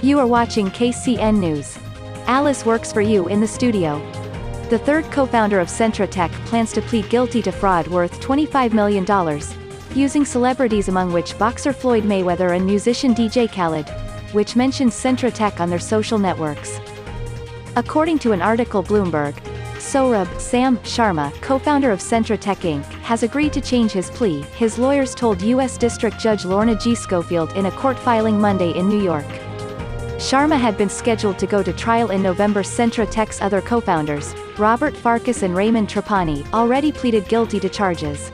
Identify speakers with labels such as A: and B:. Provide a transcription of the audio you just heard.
A: You are watching KCN News. Alice works for you in the studio. The third co-founder of Centra Tech plans to plead guilty to fraud worth $25 million, using celebrities among which boxer Floyd Mayweather and musician DJ Khaled, which mentions Centra Tech on their social networks. According to an article Bloomberg, Sohrab Sam Sharma, co-founder of Centra Tech Inc., has agreed to change his plea, his lawyers told U.S. District Judge Lorna G. Schofield in a court filing Monday in New York. Sharma had been scheduled to go to trial in November Centra Tech's other co-founders, Robert Farkas and Raymond Trapani, already pleaded guilty to charges.